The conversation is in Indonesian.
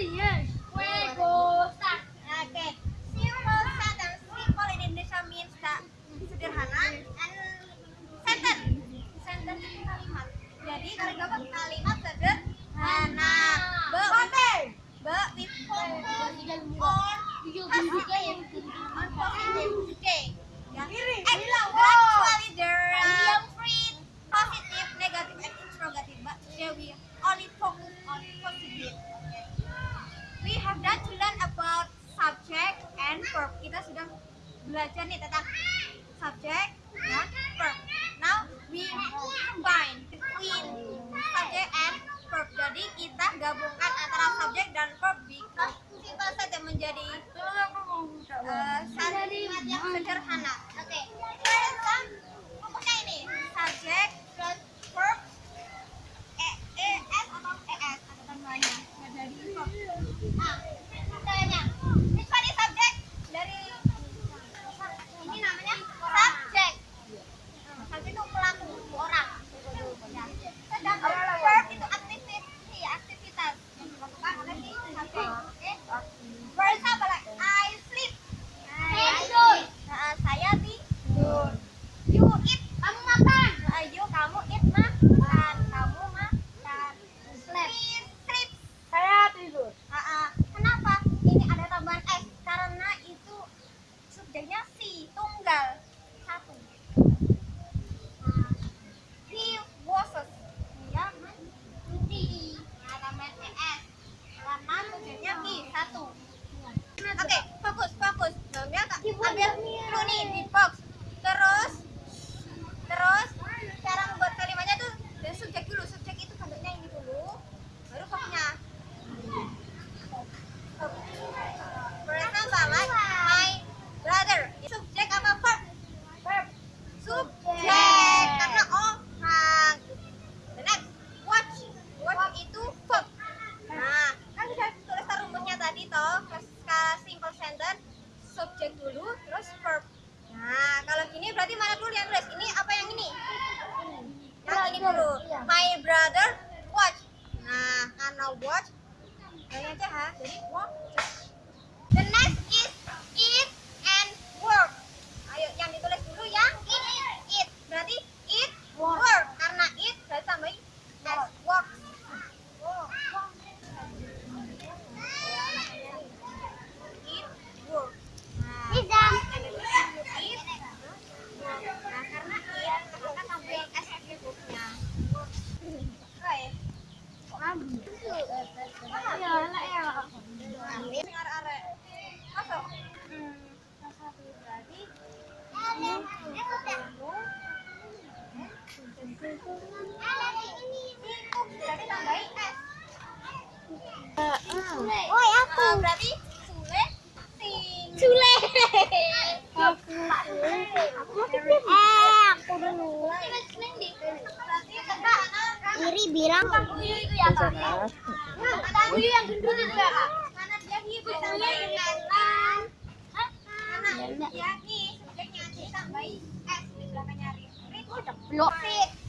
Oke, simple sentence. Simple in Indonesia means that sederhana and sentence. Sentence itu kalimat. Jadi kalau kalimat sederhana. Be, be with focus on positive, on positive. Ya. Verb. Kita sudah belajar nih tentang subject dan verb. Now we combine between subject and verb. Jadi kita gabungkan antara subject dan verb because simple saja menjadi uh, kalimat yang sederhana. Oke. First, rumusnya ini subject plus verb e, es atau verb. Nah, subjeknya si tunggal satu. Nah, he washes. Dia. Nah, tambahan es karena subjeknya i satu. Oke, fokus, fokus. Namanya kak ambil nih di box. Terus, terus cara membuat kalimatnya tuh dari subjek dulu. Subjek itu bentuknya ini dulu, baru verbnya. For example, like my brother. Subjek apa verb? Verb. Subjek karena orang. The next, watch. Watch itu verb. Nah, kan sudah tulis rumusnya tadi toh, skala simple sentence, subjek dulu, terus verb. Nah, kalau gini berarti mana dulu yang tulis? Ini apa yang ini? Yang ini dulu. My brother Masuk. Hmm, aku. Ah, berarti. Aku. Eh, aku dulu. Iri bilang Buyu itu ya yang gendut itu ya kak. Karena dia s. Karena dia hi subjeknya ditambahin s di belakangnya ri. Ri itu blok. Fit. Hi, in,